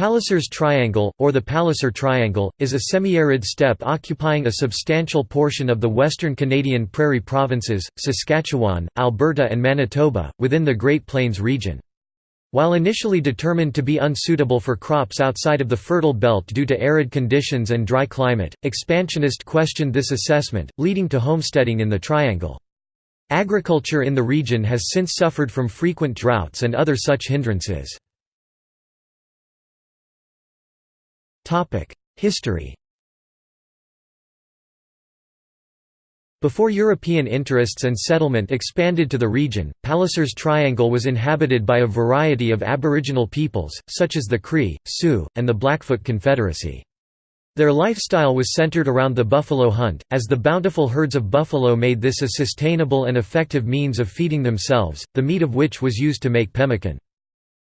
Palliser's Triangle, or the Palliser Triangle, is a semi-arid steppe occupying a substantial portion of the western Canadian prairie provinces, Saskatchewan, Alberta and Manitoba, within the Great Plains region. While initially determined to be unsuitable for crops outside of the fertile belt due to arid conditions and dry climate, expansionists questioned this assessment, leading to homesteading in the Triangle. Agriculture in the region has since suffered from frequent droughts and other such hindrances. History Before European interests and settlement expanded to the region, Palliser's Triangle was inhabited by a variety of aboriginal peoples, such as the Cree, Sioux, and the Blackfoot Confederacy. Their lifestyle was centered around the buffalo hunt, as the bountiful herds of buffalo made this a sustainable and effective means of feeding themselves, the meat of which was used to make pemmican.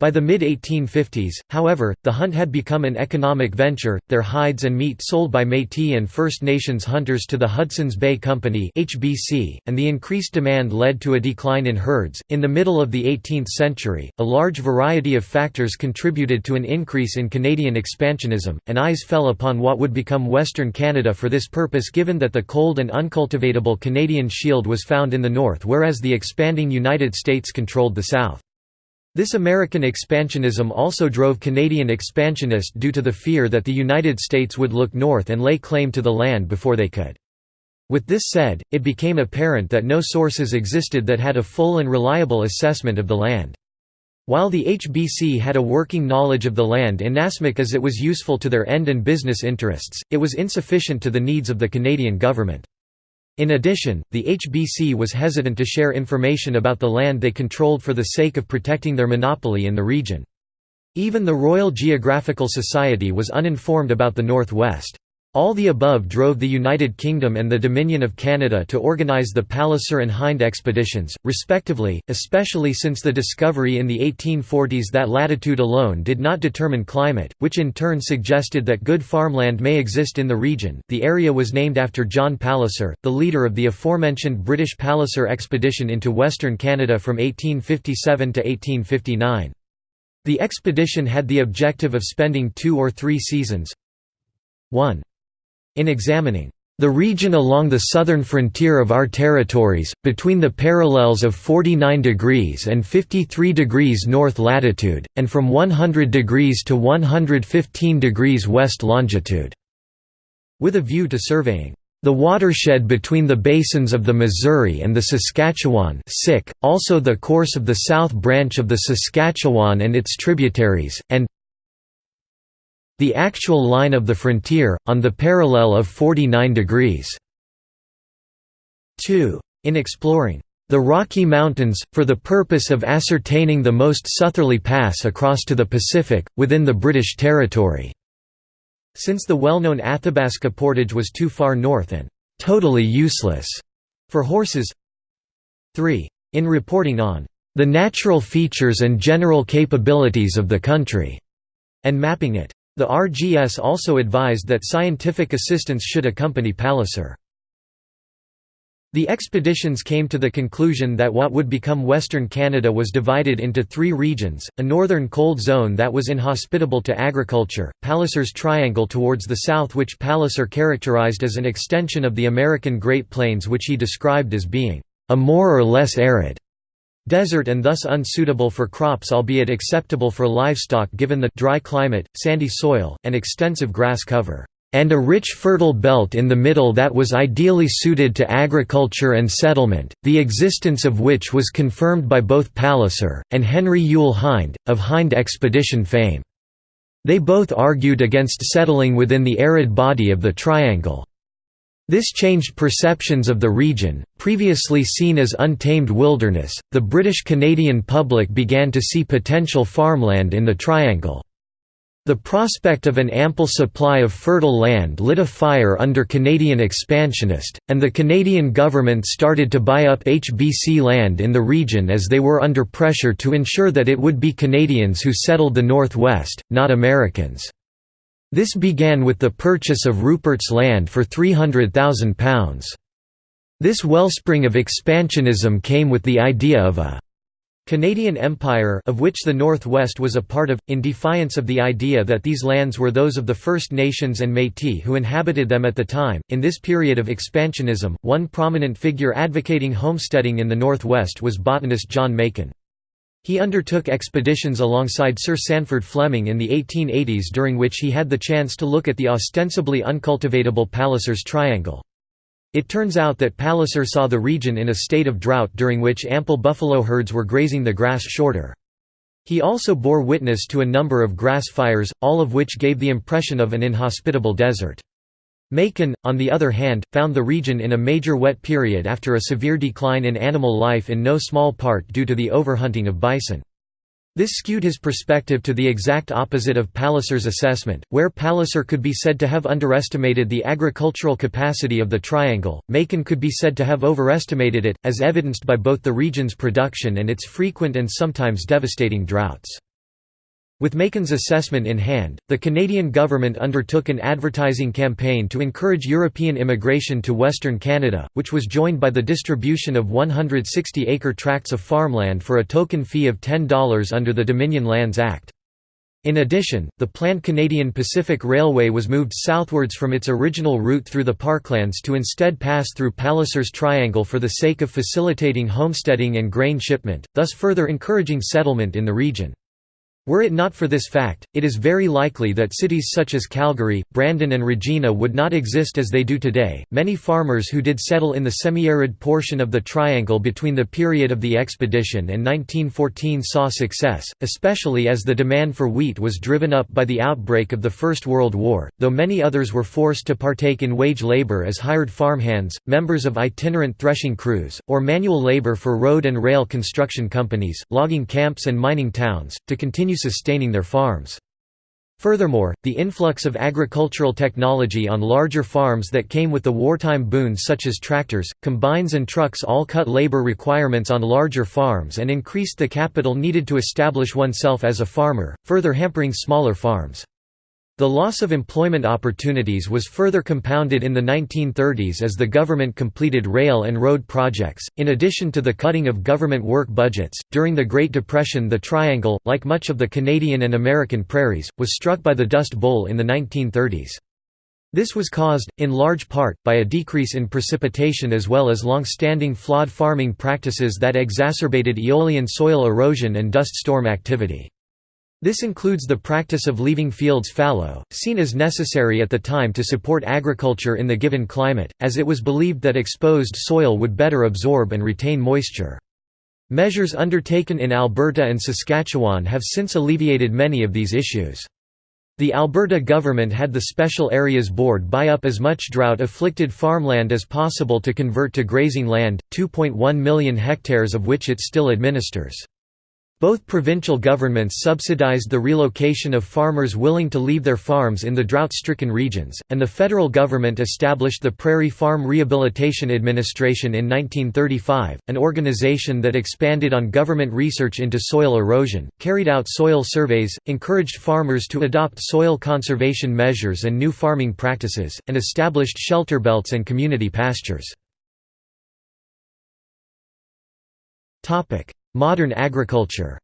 By the mid-1850s, however, the hunt had become an economic venture, their hides and meat sold by Métis and First Nations hunters to the Hudson's Bay Company (HBC), and the increased demand led to a decline in herds. In the middle of the 18th century, a large variety of factors contributed to an increase in Canadian expansionism, and eyes fell upon what would become Western Canada for this purpose given that the cold and uncultivatable Canadian Shield was found in the north whereas the expanding United States controlled the south. This American expansionism also drove Canadian expansionists due to the fear that the United States would look north and lay claim to the land before they could. With this said, it became apparent that no sources existed that had a full and reliable assessment of the land. While the HBC had a working knowledge of the land inasmuch as it was useful to their end and business interests, it was insufficient to the needs of the Canadian government. In addition, the HBC was hesitant to share information about the land they controlled for the sake of protecting their monopoly in the region. Even the Royal Geographical Society was uninformed about the Northwest. All the above drove the United Kingdom and the Dominion of Canada to organise the Palliser and Hind expeditions, respectively, especially since the discovery in the 1840s that latitude alone did not determine climate, which in turn suggested that good farmland may exist in the region. The area was named after John Palliser, the leader of the aforementioned British Palliser expedition into Western Canada from 1857 to 1859. The expedition had the objective of spending two or three seasons 1. In examining the region along the southern frontier of our territories, between the parallels of 49 degrees and 53 degrees north latitude, and from 100 degrees to 115 degrees west longitude", with a view to surveying the watershed between the basins of the Missouri and the Saskatchewan also the course of the south branch of the Saskatchewan and its tributaries, and the actual line of the frontier, on the parallel of 49 degrees. 2. In exploring the Rocky Mountains, for the purpose of ascertaining the most southerly pass across to the Pacific, within the British territory." Since the well-known Athabasca portage was too far north and «totally useless» for horses 3. In reporting on «the natural features and general capabilities of the country» and mapping it. The RGS also advised that scientific assistance should accompany Palliser. The expeditions came to the conclusion that what would become Western Canada was divided into three regions, a northern cold zone that was inhospitable to agriculture, Palliser's Triangle towards the south which Palliser characterized as an extension of the American Great Plains which he described as being, "...a more or less arid." Desert and thus unsuitable for crops albeit acceptable for livestock given the dry climate, sandy soil, and extensive grass cover, and a rich fertile belt in the middle that was ideally suited to agriculture and settlement, the existence of which was confirmed by both Palliser, and Henry Youle Hind, of Hind expedition fame. They both argued against settling within the arid body of the Triangle. This changed perceptions of the region, previously seen as untamed wilderness. The British Canadian public began to see potential farmland in the Triangle. The prospect of an ample supply of fertile land lit a fire under Canadian expansionist, and the Canadian government started to buy up HBC land in the region as they were under pressure to ensure that it would be Canadians who settled the Northwest, not Americans. This began with the purchase of Rupert's land for £300,000. This wellspring of expansionism came with the idea of a Canadian Empire of which the Northwest was a part of, in defiance of the idea that these lands were those of the First Nations and Métis who inhabited them at the time. In this period of expansionism, one prominent figure advocating homesteading in the Northwest was botanist John Macoun. He undertook expeditions alongside Sir Sandford Fleming in the 1880s during which he had the chance to look at the ostensibly uncultivatable Pallisers Triangle. It turns out that Palliser saw the region in a state of drought during which ample buffalo herds were grazing the grass shorter. He also bore witness to a number of grass fires, all of which gave the impression of an inhospitable desert. Macoun, on the other hand, found the region in a major wet period after a severe decline in animal life in no small part due to the overhunting of bison. This skewed his perspective to the exact opposite of Palliser's assessment, where Palliser could be said to have underestimated the agricultural capacity of the triangle, Macoun could be said to have overestimated it, as evidenced by both the region's production and its frequent and sometimes devastating droughts. With Macoun's assessment in hand, the Canadian government undertook an advertising campaign to encourage European immigration to Western Canada, which was joined by the distribution of 160-acre tracts of farmland for a token fee of $10 under the Dominion Lands Act. In addition, the planned Canadian Pacific Railway was moved southwards from its original route through the parklands to instead pass through Pallisers Triangle for the sake of facilitating homesteading and grain shipment, thus further encouraging settlement in the region. Were it not for this fact, it is very likely that cities such as Calgary, Brandon, and Regina would not exist as they do today. Many farmers who did settle in the semi-arid portion of the triangle between the period of the expedition and 1914 saw success, especially as the demand for wheat was driven up by the outbreak of the First World War, though many others were forced to partake in wage labor as hired farmhands, members of itinerant threshing crews, or manual labor for road and rail construction companies, logging camps and mining towns, to continue sustaining their farms. Furthermore, the influx of agricultural technology on larger farms that came with the wartime boons such as tractors, combines and trucks all cut labor requirements on larger farms and increased the capital needed to establish oneself as a farmer, further hampering smaller farms. The loss of employment opportunities was further compounded in the 1930s as the government completed rail and road projects. In addition to the cutting of government work budgets, during the Great Depression, the Triangle, like much of the Canadian and American prairies, was struck by the Dust Bowl in the 1930s. This was caused, in large part, by a decrease in precipitation as well as long-standing flawed farming practices that exacerbated aeolian soil erosion and dust storm activity. This includes the practice of leaving fields fallow, seen as necessary at the time to support agriculture in the given climate, as it was believed that exposed soil would better absorb and retain moisture. Measures undertaken in Alberta and Saskatchewan have since alleviated many of these issues. The Alberta government had the Special Areas Board buy up as much drought-afflicted farmland as possible to convert to grazing land, 2.1 million hectares of which it still administers. Both provincial governments subsidized the relocation of farmers willing to leave their farms in the drought-stricken regions, and the federal government established the Prairie Farm Rehabilitation Administration in 1935, an organization that expanded on government research into soil erosion, carried out soil surveys, encouraged farmers to adopt soil conservation measures and new farming practices, and established shelter belts and community pastures. Modern agriculture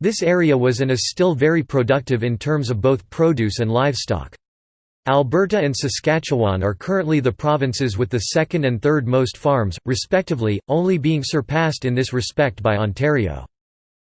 This area was and is still very productive in terms of both produce and livestock. Alberta and Saskatchewan are currently the provinces with the second and third most farms, respectively, only being surpassed in this respect by Ontario.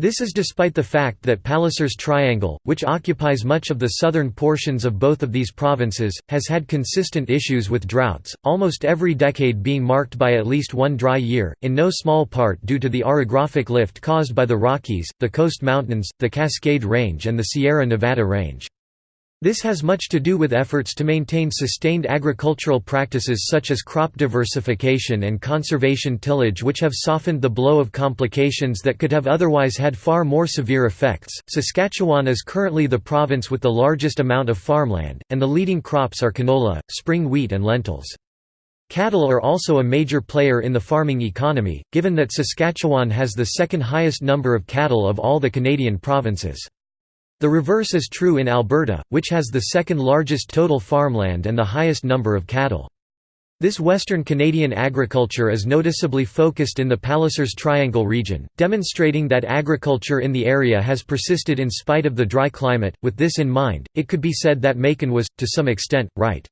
This is despite the fact that Pallisers Triangle, which occupies much of the southern portions of both of these provinces, has had consistent issues with droughts, almost every decade being marked by at least one dry year, in no small part due to the orographic lift caused by the Rockies, the Coast Mountains, the Cascade Range and the Sierra Nevada Range. This has much to do with efforts to maintain sustained agricultural practices such as crop diversification and conservation tillage which have softened the blow of complications that could have otherwise had far more severe effects. Saskatchewan is currently the province with the largest amount of farmland, and the leading crops are canola, spring wheat and lentils. Cattle are also a major player in the farming economy, given that Saskatchewan has the second highest number of cattle of all the Canadian provinces. The reverse is true in Alberta, which has the second largest total farmland and the highest number of cattle. This Western Canadian agriculture is noticeably focused in the Pallisers Triangle region, demonstrating that agriculture in the area has persisted in spite of the dry climate. With this in mind, it could be said that Macoun was, to some extent, right.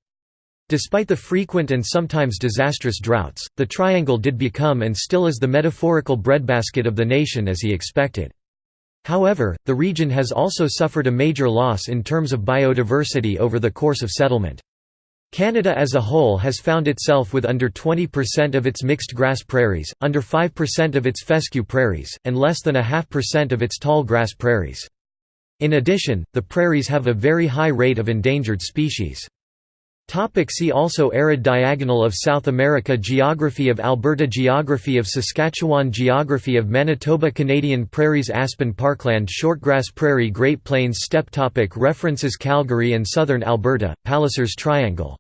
Despite the frequent and sometimes disastrous droughts, the Triangle did become and still is the metaphorical breadbasket of the nation as he expected. However, the region has also suffered a major loss in terms of biodiversity over the course of settlement. Canada as a whole has found itself with under 20% of its mixed grass prairies, under 5% of its fescue prairies, and less than a half percent of its tall grass prairies. In addition, the prairies have a very high rate of endangered species. Topic see also Arid diagonal of South America Geography of Alberta Geography of Saskatchewan Geography of Manitoba Canadian prairies Aspen Parkland Shortgrass Prairie Great Plains Steppe topic References Calgary and Southern Alberta, Pallisers Triangle